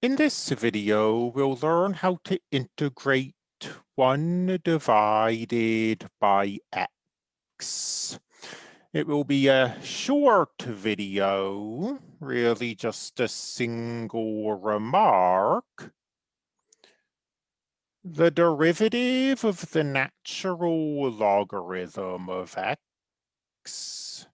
In this video, we'll learn how to integrate 1 divided by x. It will be a short video, really just a single remark. The derivative of the natural logarithm of x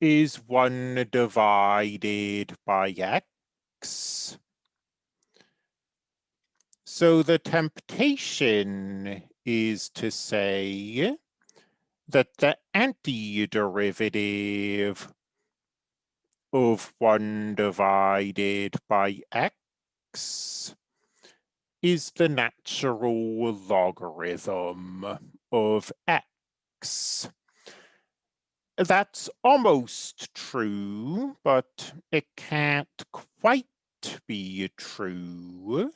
is 1 divided by x. So the temptation is to say that the antiderivative of 1 divided by x is the natural logarithm of x. That's almost true, but it can't quite be true.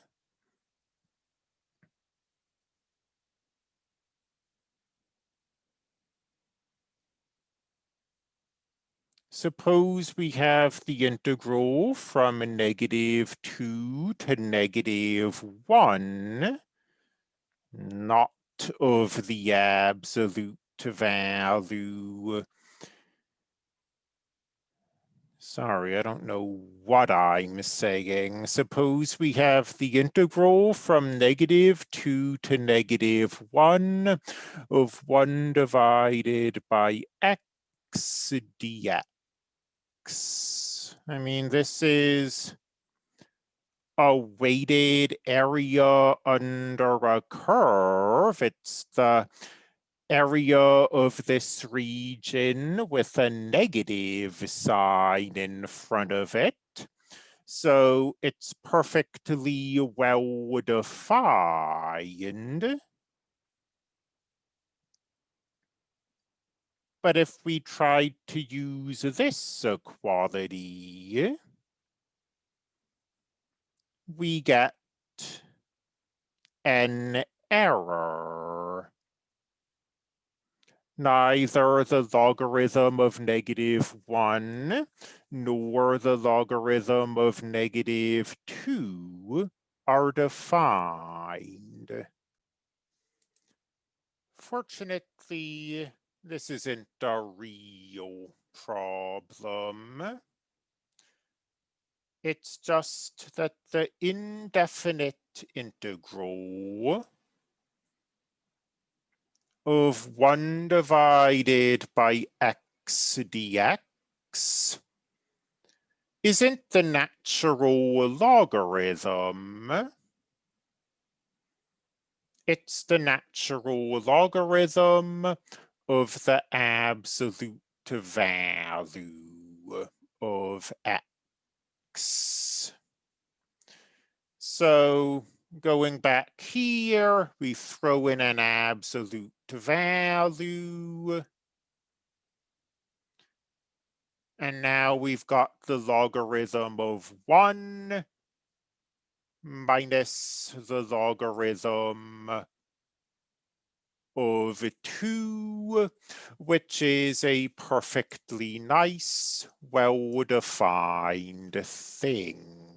Suppose we have the integral from negative 2 to negative 1, not of the absolute value Sorry, I don't know what I'm saying. Suppose we have the integral from negative 2 to negative 1 of 1 divided by x dx. I mean, this is a weighted area under a curve. It's the area of this region with a negative sign in front of it. So it's perfectly well defined. But if we tried to use this equality, we get an error neither the logarithm of negative 1 nor the logarithm of negative 2 are defined. Fortunately, this isn't a real problem. It's just that the indefinite integral of 1 divided by x dx isn't the natural logarithm. It's the natural logarithm of the absolute value of x. So going back here, we throw in an absolute value. And now we've got the logarithm of 1 minus the logarithm of 2, which is a perfectly nice, well-defined thing.